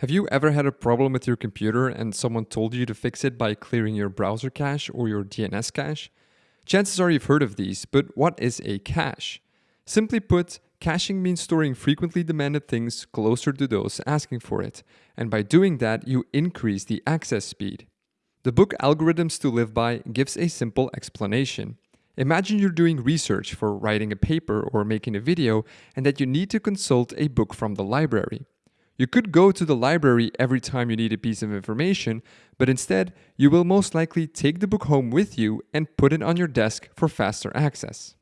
Have you ever had a problem with your computer and someone told you to fix it by clearing your browser cache or your DNS cache? Chances are you've heard of these, but what is a cache? Simply put, caching means storing frequently demanded things closer to those asking for it, and by doing that, you increase the access speed. The book Algorithms to Live By gives a simple explanation. Imagine you're doing research for writing a paper or making a video and that you need to consult a book from the library. You could go to the library every time you need a piece of information, but instead, you will most likely take the book home with you and put it on your desk for faster access.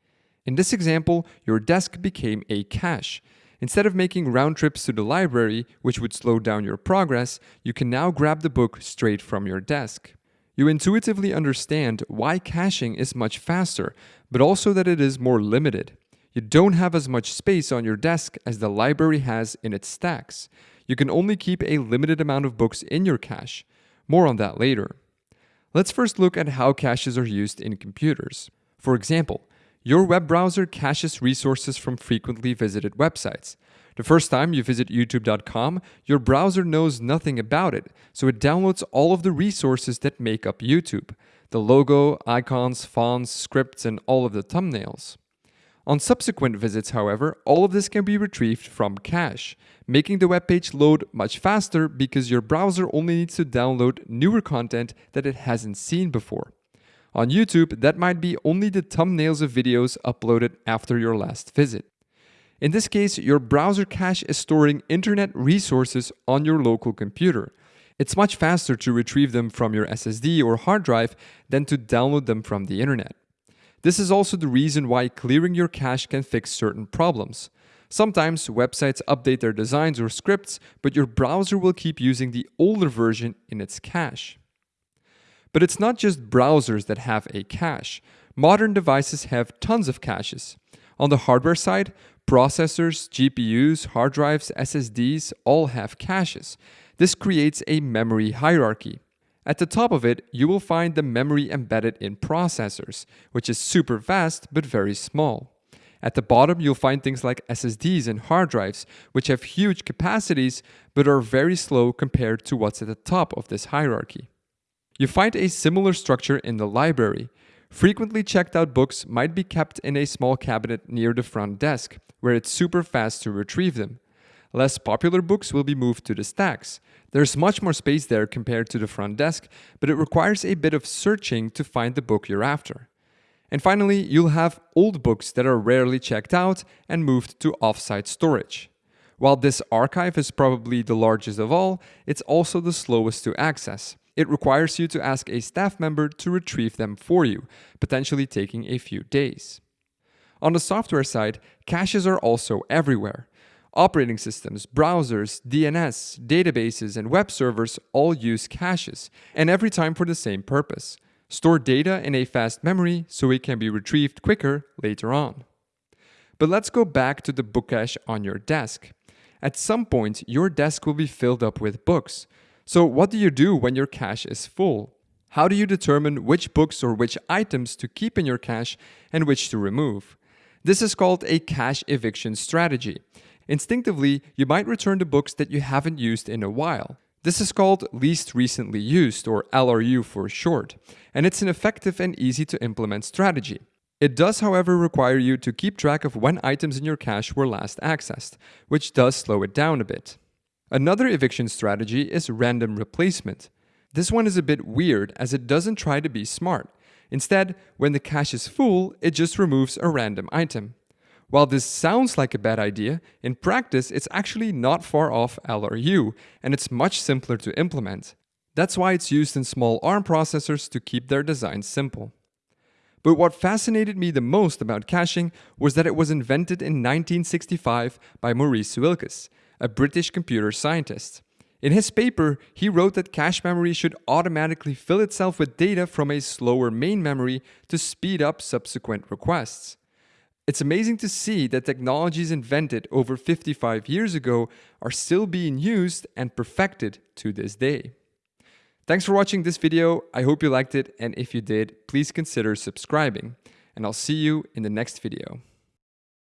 In this example, your desk became a cache. Instead of making round trips to the library, which would slow down your progress, you can now grab the book straight from your desk. You intuitively understand why caching is much faster, but also that it is more limited. You don't have as much space on your desk as the library has in its stacks. You can only keep a limited amount of books in your cache. More on that later. Let's first look at how caches are used in computers. For example, your web browser caches resources from frequently visited websites. The first time you visit youtube.com, your browser knows nothing about it, so it downloads all of the resources that make up YouTube the logo, icons, fonts, scripts, and all of the thumbnails. On subsequent visits, however, all of this can be retrieved from cache, making the web page load much faster because your browser only needs to download newer content that it hasn't seen before. On YouTube, that might be only the thumbnails of videos uploaded after your last visit. In this case, your browser cache is storing internet resources on your local computer. It's much faster to retrieve them from your SSD or hard drive than to download them from the internet. This is also the reason why clearing your cache can fix certain problems. Sometimes websites update their designs or scripts, but your browser will keep using the older version in its cache. But it's not just browsers that have a cache. Modern devices have tons of caches. On the hardware side, processors, GPUs, hard drives, SSDs all have caches. This creates a memory hierarchy. At the top of it, you will find the memory embedded in processors, which is super fast but very small. At the bottom, you'll find things like SSDs and hard drives, which have huge capacities but are very slow compared to what's at the top of this hierarchy. You find a similar structure in the library. Frequently checked out books might be kept in a small cabinet near the front desk, where it's super fast to retrieve them. Less popular books will be moved to the stacks. There's much more space there compared to the front desk, but it requires a bit of searching to find the book you're after. And finally, you'll have old books that are rarely checked out and moved to offsite storage. While this archive is probably the largest of all, it's also the slowest to access. It requires you to ask a staff member to retrieve them for you, potentially taking a few days. On the software side, caches are also everywhere. Operating systems, browsers, DNS, databases, and web servers all use caches, and every time for the same purpose. Store data in a fast memory so it can be retrieved quicker later on. But let's go back to the book cache on your desk. At some point, your desk will be filled up with books. So what do you do when your cache is full? How do you determine which books or which items to keep in your cache and which to remove? This is called a cache eviction strategy. Instinctively, you might return to books that you haven't used in a while. This is called least recently used or LRU for short, and it's an effective and easy to implement strategy. It does however require you to keep track of when items in your cache were last accessed, which does slow it down a bit. Another eviction strategy is random replacement. This one is a bit weird as it doesn't try to be smart. Instead, when the cache is full, it just removes a random item. While this sounds like a bad idea, in practice it's actually not far off LRU, and it's much simpler to implement. That's why it's used in small ARM processors to keep their designs simple. But what fascinated me the most about caching was that it was invented in 1965 by Maurice Wilkes, a British computer scientist. In his paper, he wrote that cache memory should automatically fill itself with data from a slower main memory to speed up subsequent requests. It's amazing to see that technologies invented over 55 years ago are still being used and perfected to this day. Thanks for watching this video, I hope you liked it and if you did, please consider subscribing. And I'll see you in the next video.